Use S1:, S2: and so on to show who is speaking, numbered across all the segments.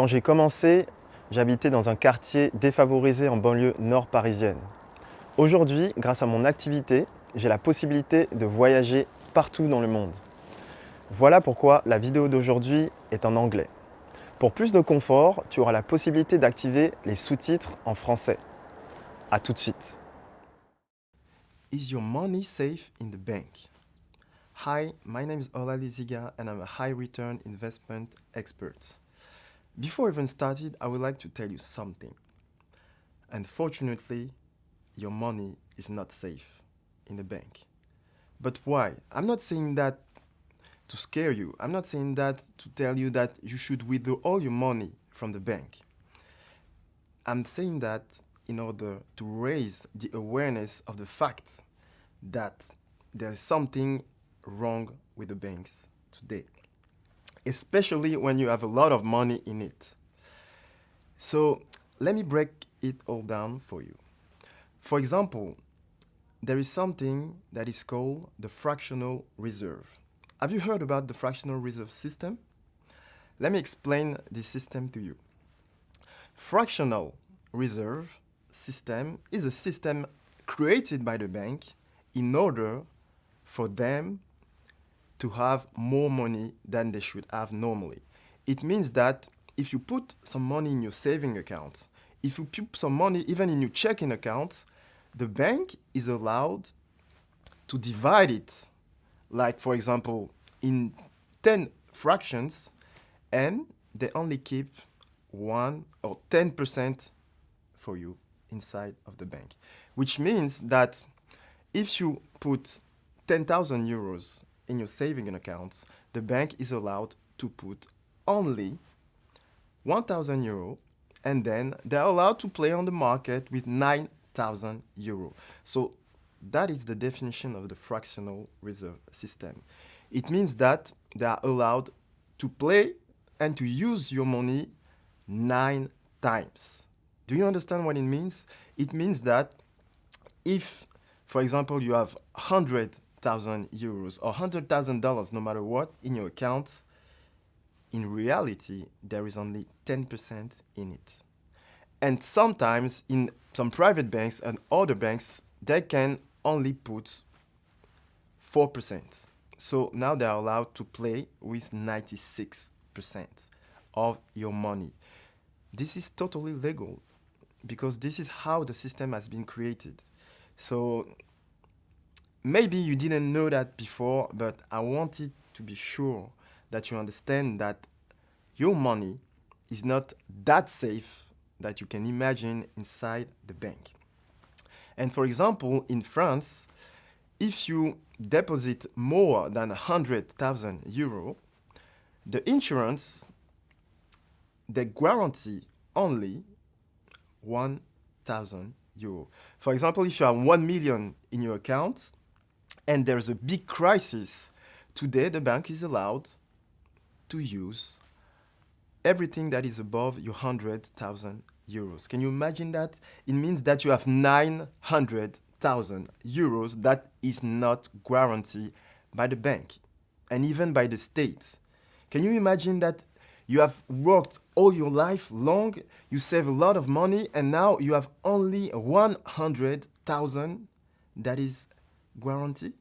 S1: Quand j'ai commencé, j'habitais dans un quartier défavorisé en banlieue nord parisienne. Aujourd'hui, grâce à mon activité, j'ai la possibilité de voyager partout dans le monde. Voilà pourquoi la vidéo d'aujourd'hui est en anglais. Pour plus de confort, tu auras la possibilité d'activer les sous-titres en français. A tout de suite. Is your money safe in the bank? Hi, my name is Ola Liziga and I'm a high return investment expert. Before even started, I would like to tell you something. Unfortunately, your money is not safe in the bank. But why? I'm not saying that to scare you. I'm not saying that to tell you that you should withdraw all your money from the bank. I'm saying that in order to raise the awareness of the fact that there's something wrong with the banks today, especially when you have a lot of money in it. So let me break it all down for you. For example, there is something that is called the fractional reserve. Have you heard about the fractional reserve system? Let me explain this system to you. Fractional reserve system is a system created by the bank in order for them to have more money than they should have normally. It means that if you put some money in your saving account, if you put some money even in your checking account, the bank is allowed to divide it, like for example, in 10 fractions, and they only keep 1 or 10% for you inside of the bank. Which means that if you put 10,000 euros in your saving accounts, the bank is allowed to put only 1,000 euro and then they're allowed to play on the market with 9,000 euro. So that is the definition of the fractional reserve system. It means that they are allowed to play and to use your money nine times. Do you understand what it means? It means that if, for example, you have 100,000 euros or $100,000 no matter what in your account, in reality, there is only 10% in it. And sometimes in some private banks and other banks, they can only put 4%. So now they are allowed to play with 96% of your money. This is totally legal because this is how the system has been created. So maybe you didn't know that before, but I wanted to be sure that you understand that your money is not that safe that you can imagine inside the bank. And for example, in France, if you deposit more than 100,000 euro, the insurance, they guarantee only 1,000 euro. For example, if you have 1 million in your account and there's a big crisis, today the bank is allowed to use everything that is above your 100,000 euros. Can you imagine that? It means that you have 900,000 euros that is not guaranteed by the bank and even by the state. Can you imagine that you have worked all your life long, you save a lot of money, and now you have only 100,000 that is guaranteed?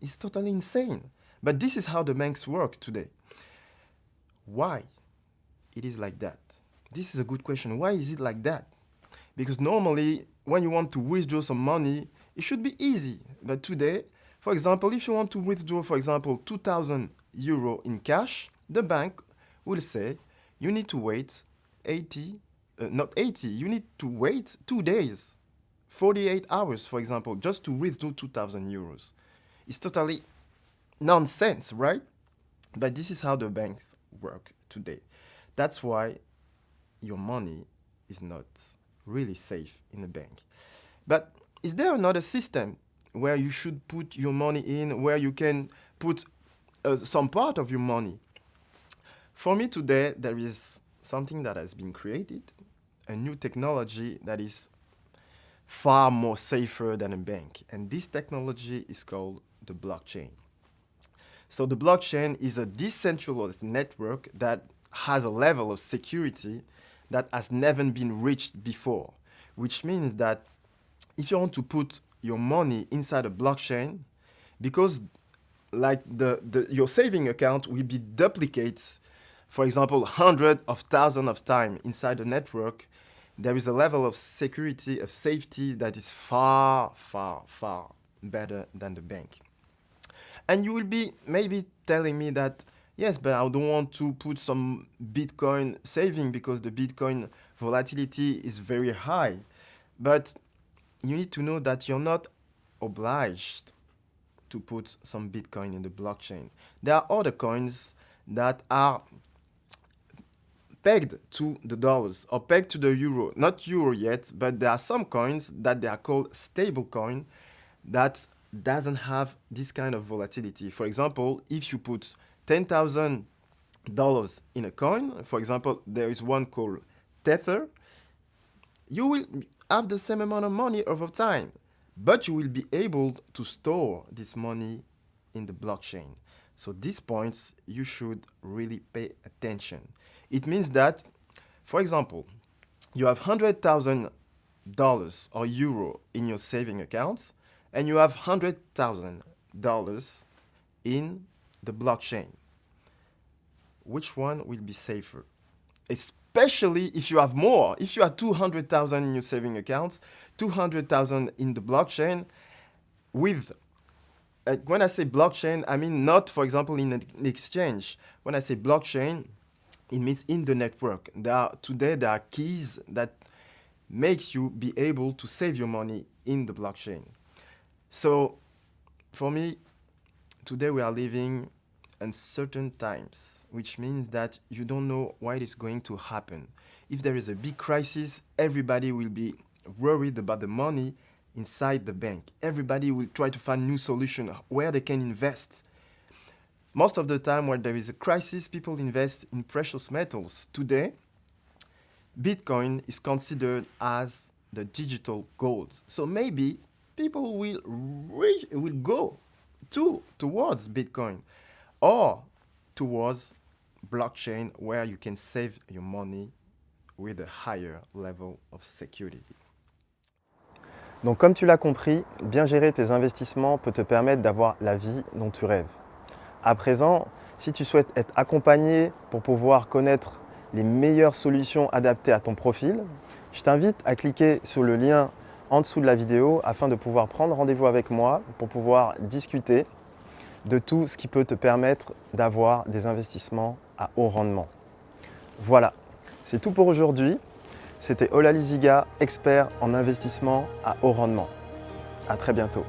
S1: It's totally insane. But this is how the banks work today. Why it is like that? This is a good question. Why is it like that? Because normally, when you want to withdraw some money, it should be easy. But today, for example, if you want to withdraw, for example, 2,000 euro in cash, the bank will say you need to wait 80, uh, not 80, you need to wait two days, 48 hours, for example, just to withdraw 2,000 euros. It's totally nonsense, right? But this is how the banks work today. That's why your money is not really safe in the bank. But is there another system where you should put your money in, where you can put uh, some part of your money? For me today, there is something that has been created, a new technology that is far more safer than a bank. And this technology is called the blockchain. So the blockchain is a decentralized network that has a level of security that has never been reached before, which means that if you want to put your money inside a blockchain, because like the, the your saving account will be duplicates, for example, hundreds of thousands of times inside the network, there is a level of security, of safety that is far, far, far better than the bank. And you will be maybe telling me that, yes, but I don't want to put some Bitcoin saving because the Bitcoin volatility is very high. But you need to know that you're not obliged to put some Bitcoin in the blockchain. There are other coins that are pegged to the dollars or pegged to the euro. Not euro yet, but there are some coins that they are called stable coin that doesn't have this kind of volatility. For example, if you put $10,000 in a coin, for example, there is one called Tether, you will have the same amount of money over time, but you will be able to store this money in the blockchain. So these points, you should really pay attention. It means that, for example, you have $100,000 or euro in your saving account, and you have $100,000 in the blockchain. Which one will be safer? Especially if you have more. If you have 200,000 in your saving accounts, 200,000 in the blockchain, with uh, when I say blockchain, I mean not, for example, in an exchange. When I say blockchain, it means in the network. There are, today, there are keys that makes you be able to save your money in the blockchain. So for me, today we are living uncertain times, which means that you don't know what is going to happen. If there is a big crisis, everybody will be worried about the money inside the bank. Everybody will try to find new solution where they can invest. Most of the time when there is a crisis, people invest in precious metals. Today, Bitcoin is considered as the digital gold. So maybe people will, reach, will go to, towards Bitcoin or towards blockchain where you can save your money with a higher level of security.
S2: Donc comme tu l'as compris, bien gérer tes investissements peut te permettre d'avoir la vie dont tu rêves. À présent, si tu souhaites être accompagné pour pouvoir connaître les meilleures solutions adaptées à ton profil, je t'invite à cliquer sur le lien en dessous de la vidéo afin de pouvoir prendre rendez-vous avec moi pour pouvoir discuter de tout ce qui peut te permettre d'avoir des investissements à haut rendement. Voilà, c'est tout pour aujourd'hui. C'était Ola Liziga, expert en investissement à haut rendement. À très bientôt.